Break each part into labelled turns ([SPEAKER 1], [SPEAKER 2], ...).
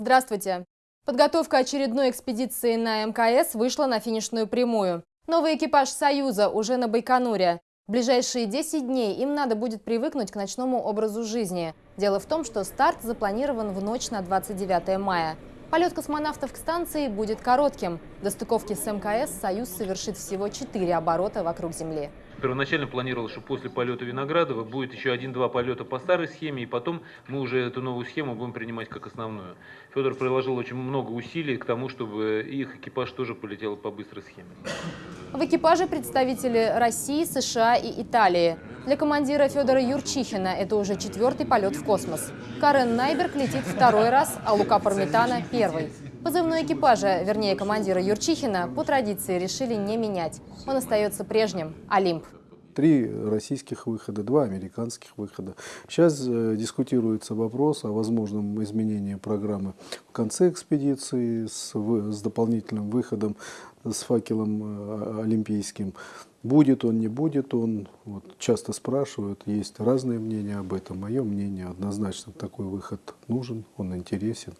[SPEAKER 1] Здравствуйте! Подготовка очередной экспедиции на МКС вышла на финишную прямую. Новый экипаж «Союза» уже на Байконуре. В ближайшие 10 дней им надо будет привыкнуть к ночному образу жизни. Дело в том, что старт запланирован в ночь на 29 мая. Полет космонавтов к станции будет коротким. До стыковки с МКС «Союз» совершит всего 4 оборота вокруг Земли.
[SPEAKER 2] Первоначально планировалось, что после полета Виноградова будет еще один-два полета по старой схеме, и потом мы уже эту новую схему будем принимать как основную. Федор приложил очень много усилий к тому, чтобы их экипаж тоже полетел по быстрой схеме.
[SPEAKER 1] В экипаже представители России, США и Италии. Для командира Федора Юрчихина это уже четвертый полет в космос. Карен Найберг летит второй раз, а Лука Пармитана – первый. Позывной экипажа, вернее командира Юрчихина, по традиции решили не менять. Он остается прежним – «Олимп».
[SPEAKER 3] Три российских выхода, два американских выхода. Сейчас э, дискутируется вопрос о возможном изменении программы в конце экспедиции с, с дополнительным выходом с факелом э, олимпийским. Будет он, не будет он, вот, часто спрашивают, есть разные мнения об этом. Мое мнение однозначно такой выход нужен, он интересен.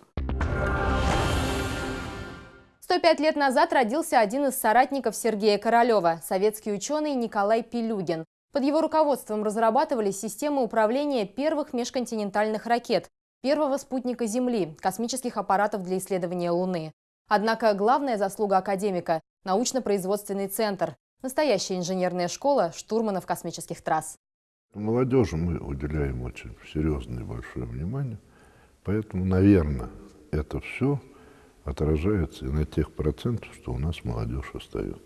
[SPEAKER 1] 105 лет назад родился один из соратников Сергея Королева, советский ученый Николай Пилюгин. Под его руководством разрабатывались системы управления первых межконтинентальных ракет, первого спутника Земли, космических аппаратов для исследования Луны. Однако главная заслуга академика – научно-производственный центр, настоящая инженерная школа штурманов космических трасс.
[SPEAKER 4] Молодежи мы уделяем очень серьезное и большое внимание, поэтому, наверное, это все – отражается и на тех процентах, что у нас молодежь остается.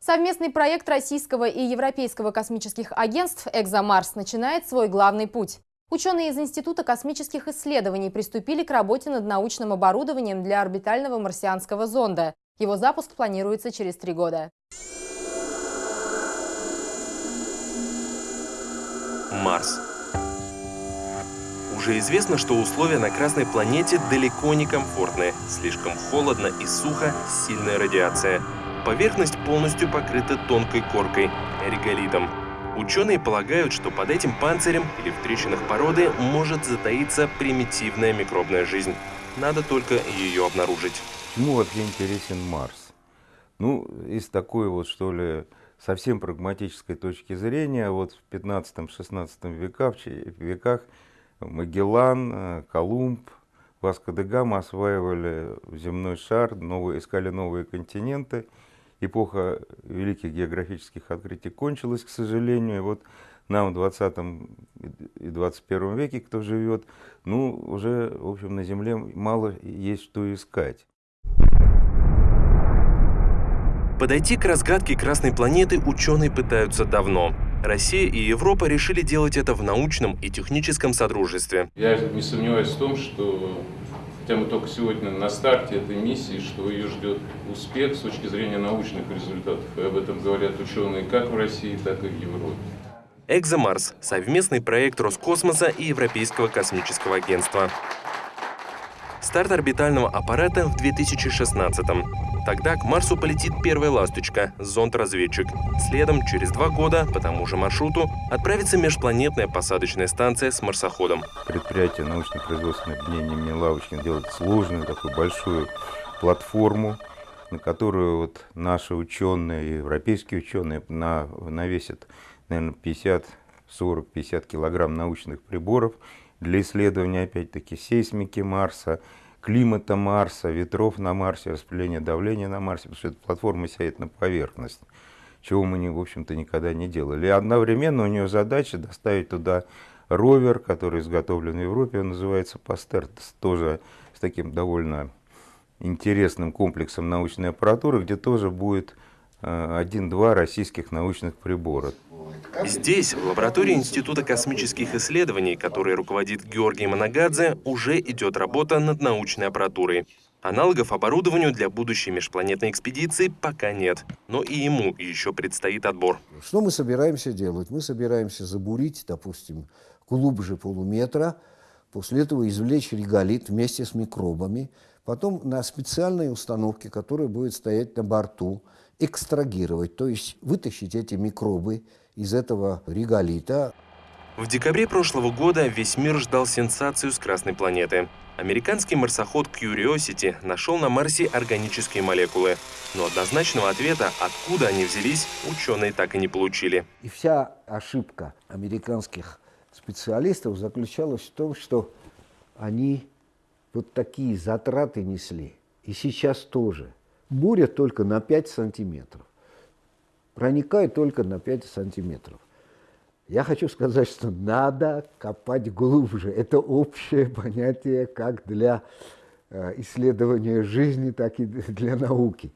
[SPEAKER 1] Совместный проект российского и европейского космических агентств «Экзомарс» начинает свой главный путь. Ученые из Института космических исследований приступили к работе над научным оборудованием для орбитального марсианского зонда. Его запуск планируется через три года.
[SPEAKER 5] Марс уже известно, что условия на Красной планете далеко не комфортные. Слишком холодно и сухо, сильная радиация. Поверхность полностью покрыта тонкой коркой – реголитом. Ученые полагают, что под этим панцирем или в трещинах породы может затаиться примитивная микробная жизнь. Надо только ее обнаружить.
[SPEAKER 6] Почему вообще интересен Марс? Ну, из такой вот, что ли, совсем прагматической точки зрения, вот в 15-16 веках, веках Магеллан, э, Колумб, Васко де Гама осваивали земной шар, новые, искали новые континенты. Эпоха великих географических открытий кончилась, к сожалению. И вот нам в 20 и 21 веке, кто живет, ну, уже, в общем, на Земле мало есть что искать.
[SPEAKER 5] Подойти к разгадке Красной планеты ученые пытаются давно. Россия и Европа решили делать это в научном и техническом содружестве.
[SPEAKER 7] Я не сомневаюсь в том, что хотя мы только сегодня на старте этой миссии, что ее ждет успех с точки зрения научных результатов. И об этом говорят ученые как в России, так и в Европе.
[SPEAKER 5] «Экзомарс» – совместный проект Роскосмоса и Европейского космического агентства. Старт орбитального аппарата в 2016 -м. Тогда к Марсу полетит первая «Ласточка» – зонд-разведчик. Следом, через два года, по тому же маршруту, отправится межпланетная посадочная станция с марсоходом.
[SPEAKER 6] Предприятие научно-производственное объединение имени Лавочкин делает сложную, такую большую платформу, на которую вот наши ученые, европейские ученые на, навесят, наверное, 50, 40, 50 килограмм научных приборов для исследования, опять-таки, сейсмики Марса, климата Марса, ветров на Марсе, распределения давления на Марсе, потому что эта платформа сядет на поверхность, чего мы, не, в общем-то, никогда не делали. И одновременно у нее задача доставить туда ровер, который изготовлен в Европе, он называется Пастер, тоже с таким довольно интересным комплексом научной аппаратуры, где тоже будет э, один-два российских научных прибора.
[SPEAKER 5] Здесь, в лаборатории Института космических исследований, который руководит Георгий Манагадзе, уже идет работа над научной аппаратурой. Аналогов оборудованию для будущей межпланетной экспедиции пока нет, но и ему еще предстоит отбор.
[SPEAKER 8] Что мы собираемся делать? Мы собираемся забурить, допустим, глубже полуметра, после этого извлечь реголит вместе с микробами, потом на специальной установке, которая будет стоять на борту, экстрагировать, то есть вытащить эти микробы из этого реголита.
[SPEAKER 5] В декабре прошлого года весь мир ждал сенсацию с Красной планеты. Американский марсоход Curiosity нашел на Марсе органические молекулы. Но однозначного ответа, откуда они взялись, ученые так и не получили.
[SPEAKER 8] И вся ошибка американских специалистов заключалась в том, что они вот такие затраты несли. И сейчас тоже. Буря только на 5 сантиметров. Проникает только на 5 сантиметров. Я хочу сказать, что надо копать глубже. Это общее понятие как для э, исследования жизни, так и для науки.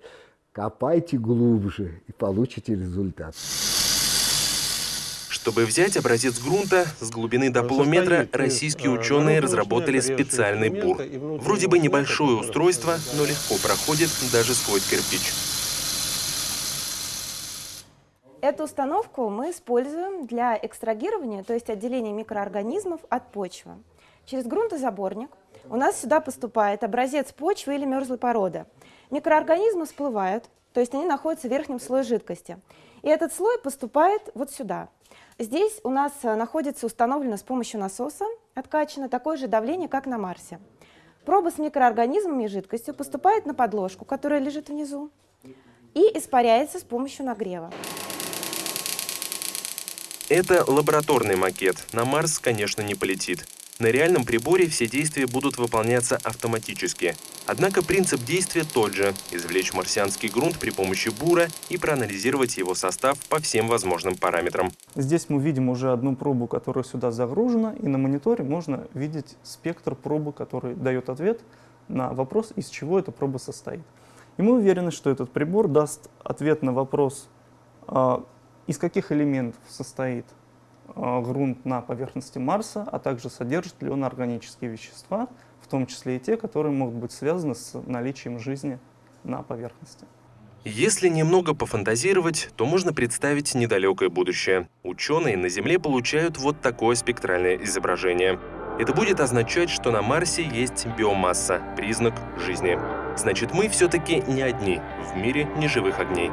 [SPEAKER 8] Копайте глубже и получите результат.
[SPEAKER 5] Чтобы взять образец грунта с глубины до полуметра, российские ученые разработали специальный бур. Вроде бы небольшое устройство, но легко проходит даже сквозь кирпич.
[SPEAKER 9] Эту установку мы используем для экстрагирования, то есть отделения микроорганизмов от почвы. Через грунтозаборник у нас сюда поступает образец почвы или мерзлой породы. Микроорганизмы всплывают, то есть они находятся в верхнем слое жидкости. И этот слой поступает вот сюда. Здесь у нас находится установлено с помощью насоса откачано такое же давление, как на Марсе. Проба с микроорганизмами и жидкостью поступает на подложку, которая лежит внизу, и испаряется с помощью нагрева.
[SPEAKER 5] Это лабораторный макет. На Марс, конечно, не полетит. На реальном приборе все действия будут выполняться автоматически. Однако принцип действия тот же – извлечь марсианский грунт при помощи бура и проанализировать его состав по всем возможным параметрам.
[SPEAKER 10] Здесь мы видим уже одну пробу, которая сюда загружена, и на мониторе можно видеть спектр пробы, который дает ответ на вопрос, из чего эта проба состоит. И мы уверены, что этот прибор даст ответ на вопрос, а, из каких элементов состоит грунт на поверхности Марса, а также содержит ли он органические вещества, в том числе и те, которые могут быть связаны с наличием жизни на поверхности.
[SPEAKER 5] Если немного пофантазировать, то можно представить недалекое будущее. Ученые на Земле получают вот такое спектральное изображение. Это будет означать, что на Марсе есть биомасса, признак жизни. Значит, мы все-таки не одни в мире неживых огней.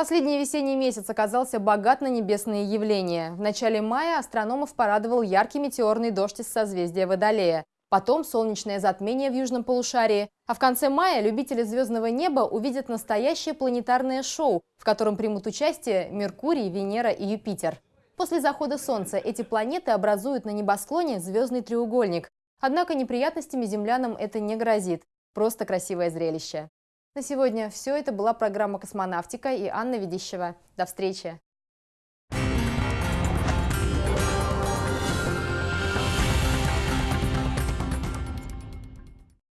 [SPEAKER 1] Последний весенний месяц оказался богат на небесные явления. В начале мая астрономов порадовал яркий метеорный дождь из созвездия Водолея. Потом солнечное затмение в южном полушарии. А в конце мая любители звездного неба увидят настоящее планетарное шоу, в котором примут участие Меркурий, Венера и Юпитер. После захода Солнца эти планеты образуют на небосклоне звездный треугольник. Однако неприятностями землянам это не грозит. Просто красивое зрелище. На сегодня все. Это была программа «Космонавтика» и Анна Ведищева. До встречи!